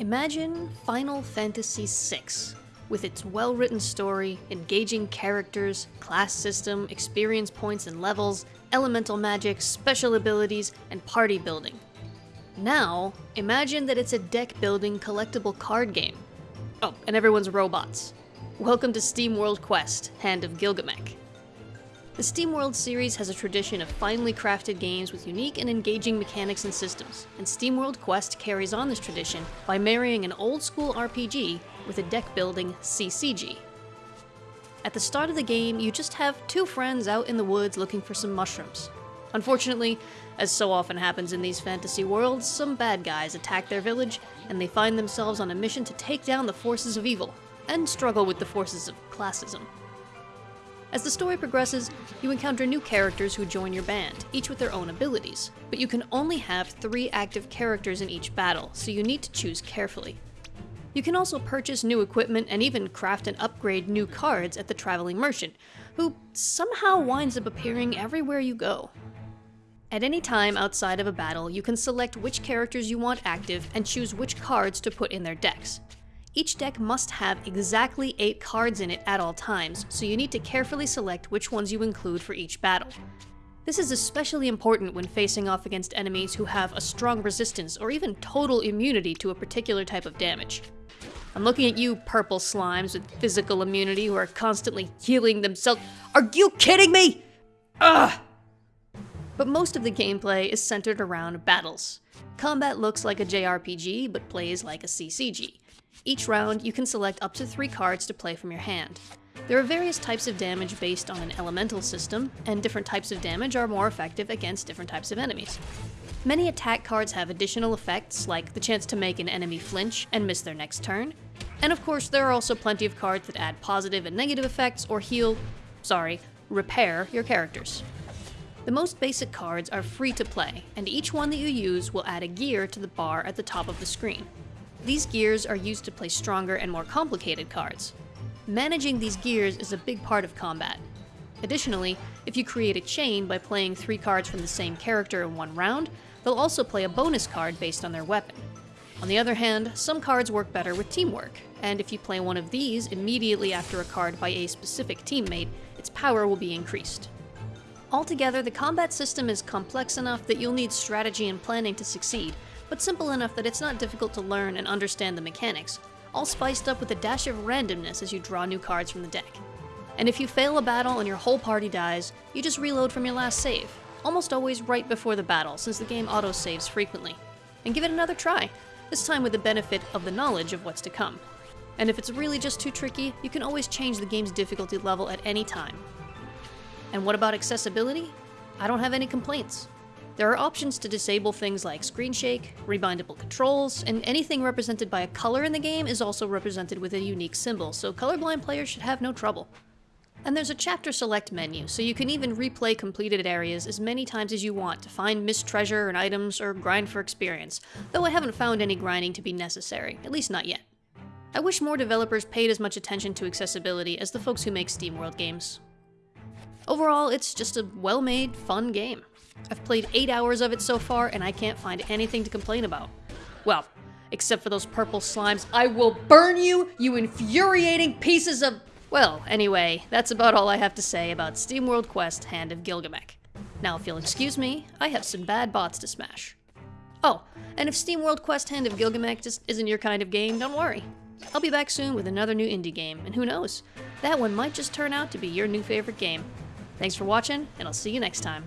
Imagine Final Fantasy VI, with its well written story, engaging characters, class system, experience points and levels, elemental magic, special abilities, and party building. Now, imagine that it's a deck building collectible card game. Oh, and everyone's robots. Welcome to SteamWorld Quest Hand of Gilgamesh. The SteamWorld series has a tradition of finely crafted games with unique and engaging mechanics and systems, and SteamWorld Quest carries on this tradition by marrying an old school RPG with a deck building CCG. At the start of the game, you just have two friends out in the woods looking for some mushrooms. Unfortunately, as so often happens in these fantasy worlds, some bad guys attack their village, and they find themselves on a mission to take down the forces of evil, and struggle with the forces of classism. As the story progresses, you encounter new characters who join your band, each with their own abilities, but you can only have three active characters in each battle, so you need to choose carefully. You can also purchase new equipment and even craft and upgrade new cards at the Traveling Merchant, who somehow winds up appearing everywhere you go. At any time outside of a battle, you can select which characters you want active and choose which cards to put in their decks. Each deck must have exactly 8 cards in it at all times, so you need to carefully select which ones you include for each battle. This is especially important when facing off against enemies who have a strong resistance or even total immunity to a particular type of damage. I'm looking at you, purple slimes with physical immunity who are constantly healing themselves. Are you kidding me? Ugh! But most of the gameplay is centered around battles. Combat looks like a JRPG, but plays like a CCG. Each round, you can select up to three cards to play from your hand. There are various types of damage based on an elemental system, and different types of damage are more effective against different types of enemies. Many attack cards have additional effects, like the chance to make an enemy flinch and miss their next turn. And of course, there are also plenty of cards that add positive and negative effects or heal, sorry, repair your characters. The most basic cards are free to play, and each one that you use will add a gear to the bar at the top of the screen. These gears are used to play stronger and more complicated cards. Managing these gears is a big part of combat. Additionally, if you create a chain by playing three cards from the same character in one round, they'll also play a bonus card based on their weapon. On the other hand, some cards work better with teamwork, and if you play one of these immediately after a card by a specific teammate, its power will be increased. Altogether, the combat system is complex enough that you'll need strategy and planning to succeed, but simple enough that it's not difficult to learn and understand the mechanics, all spiced up with a dash of randomness as you draw new cards from the deck. And if you fail a battle and your whole party dies, you just reload from your last save, almost always right before the battle since the game auto-saves frequently. And give it another try, this time with the benefit of the knowledge of what's to come. And if it's really just too tricky, you can always change the game's difficulty level at any time. And what about accessibility? I don't have any complaints. There are options to disable things like screen shake, rebindable controls, and anything represented by a color in the game is also represented with a unique symbol, so colorblind players should have no trouble. And there's a chapter select menu, so you can even replay completed areas as many times as you want to find missed treasure and items or grind for experience, though I haven't found any grinding to be necessary, at least not yet. I wish more developers paid as much attention to accessibility as the folks who make SteamWorld games. Overall, it's just a well-made, fun game. I've played 8 hours of it so far, and I can't find anything to complain about. Well, except for those purple slimes. I will burn you, you infuriating pieces of... Well, anyway, that's about all I have to say about SteamWorld Quest Hand of Gilgamesh. Now, if you'll excuse me, I have some bad bots to smash. Oh, and if SteamWorld Quest Hand of Gilgamesh just isn't your kind of game, don't worry. I'll be back soon with another new indie game, and who knows, that one might just turn out to be your new favorite game. Thanks for watching, and I'll see you next time.